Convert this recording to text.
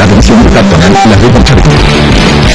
la Atención, peatonal, las de Charco.